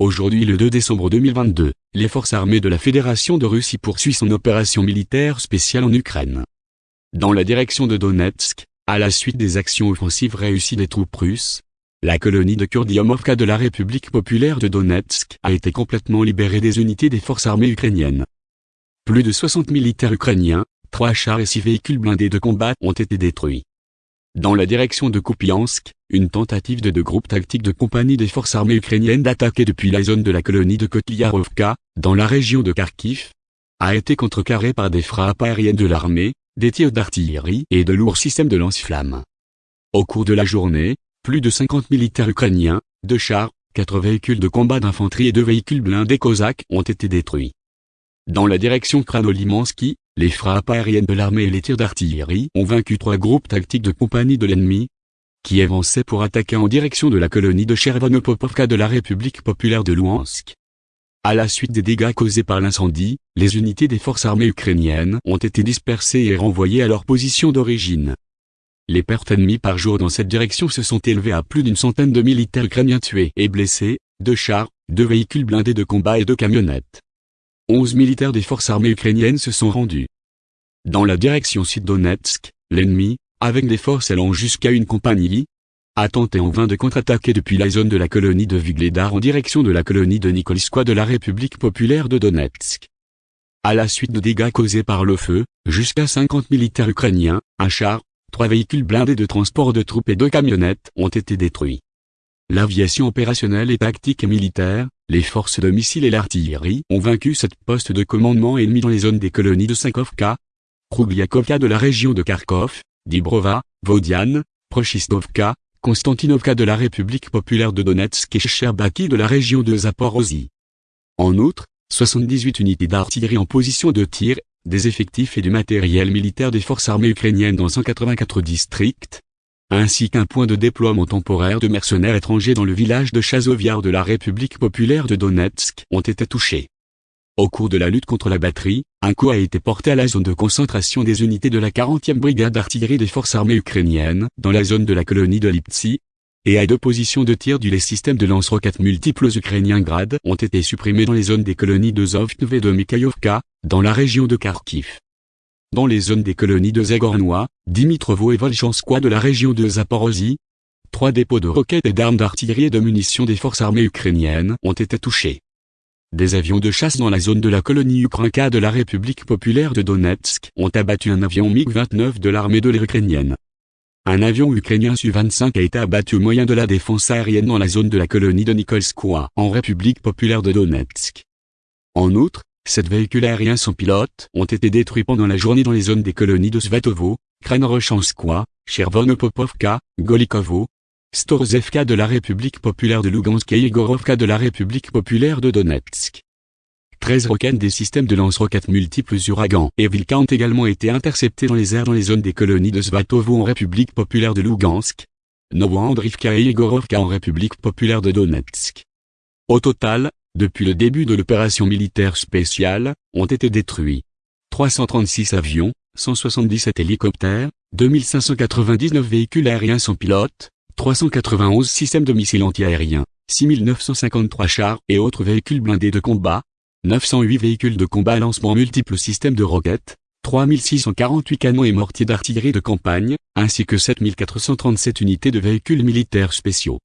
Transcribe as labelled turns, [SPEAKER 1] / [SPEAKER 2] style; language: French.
[SPEAKER 1] Aujourd'hui le 2 décembre 2022, les forces armées de la Fédération de Russie poursuivent son opération militaire spéciale en Ukraine. Dans la direction de Donetsk, à la suite des actions offensives réussies des troupes russes, la colonie de Kurdiamovka de la République populaire de Donetsk a été complètement libérée des unités des forces armées ukrainiennes. Plus de 60 militaires ukrainiens, 3 chars et 6 véhicules blindés de combat ont été détruits. Dans la direction de Kupiansk, une tentative de deux groupes tactiques de compagnie des forces armées ukrainiennes d'attaquer depuis la zone de la colonie de Kotliarovka, dans la région de Kharkiv, a été contrecarrée par des frappes aériennes de l'armée, des tirs d'artillerie et de lourds systèmes de lance-flammes. Au cours de la journée, plus de 50 militaires ukrainiens, deux chars, quatre véhicules de combat d'infanterie et deux véhicules blindés cosaques ont été détruits. Dans la direction Kranolimansky, les frappes aériennes de l'armée et les tirs d'artillerie ont vaincu trois groupes tactiques de compagnie de l'ennemi, qui avançaient pour attaquer en direction de la colonie de Chervonopopovka de la République populaire de Louhansk. À la suite des dégâts causés par l'incendie, les unités des forces armées ukrainiennes ont été dispersées et renvoyées à leur position d'origine. Les pertes ennemies par jour dans cette direction se sont élevées à plus d'une centaine de militaires ukrainiens tués et blessés, deux chars, deux véhicules blindés de combat et deux camionnettes. 11 militaires des forces armées ukrainiennes se sont rendus. Dans la direction sud-Donetsk, l'ennemi, avec des forces allant jusqu'à une compagnie, a tenté en vain de contre-attaquer depuis la zone de la colonie de Vigledar en direction de la colonie de Nikolskoye de la République populaire de Donetsk. À la suite de dégâts causés par le feu, jusqu'à 50 militaires ukrainiens, un char, trois véhicules blindés de transport de troupes et deux camionnettes ont été détruits. L'aviation opérationnelle et tactique militaire, les forces de missiles et l'artillerie ont vaincu cette poste de commandement ennemi dans les zones des colonies de Sankovka, Krugliakovka de la région de Kharkov, Dibrova, Vodiane, Prochistovka, Konstantinovka de la République populaire de Donetsk et Sherbaki de la région de Zaporozhye. En outre, 78 unités d'artillerie en position de tir, des effectifs et du matériel militaire des forces armées ukrainiennes dans 194 districts, ainsi qu'un point de déploiement temporaire de mercenaires étrangers dans le village de Chazoviar de la République populaire de Donetsk ont été touchés. Au cours de la lutte contre la batterie, un coup a été porté à la zone de concentration des unités de la 40e brigade d'artillerie des forces armées ukrainiennes, dans la zone de la colonie de Liptsi, et à deux positions de tir du les systèmes de lance-roquettes multiples ukrainiens Grad ont été supprimés dans les zones des colonies de Zovtv et de Mikhaïovka, dans la région de Kharkiv dans les zones des colonies de Zagornois, Dimitrovo et Volchanskoye de la région de Zaporozhye. Trois dépôts de roquettes et d'armes d'artillerie et de munitions des forces armées ukrainiennes ont été touchés. Des avions de chasse dans la zone de la colonie Ukrinka de la République populaire de Donetsk ont abattu un avion MiG-29 de l'armée de l'air ukrainienne. Un avion ukrainien Su-25 a été abattu au moyen de la défense aérienne dans la zone de la colonie de Nikolskoye en République populaire de Donetsk. En outre, Sept véhicules aériens sans pilote ont été détruits pendant la journée dans les zones des colonies de Svatovo, Kranorochanskoye, Chervonopopovka, Golikovo, Storozevka de la République populaire de Lugansk et Igorovka de la République populaire de Donetsk. 13 roquettes des systèmes de lance-roquettes multiples Uragan et Vilka ont également été interceptés dans les airs dans les zones des colonies de Svatovo en République populaire de Lugansk, Novoandrivka et Igorovka en République populaire de Donetsk. Au total, depuis le début de l'opération militaire spéciale, ont été détruits 336 avions, 177 hélicoptères, 2599 véhicules aériens sans pilote, 391 systèmes de missiles antiaériens, 6953 chars et autres véhicules blindés de combat, 908 véhicules de combat lancement multiples systèmes de roquettes, 3648 canons et mortiers d'artillerie de campagne, ainsi que 7437 unités de véhicules militaires spéciaux.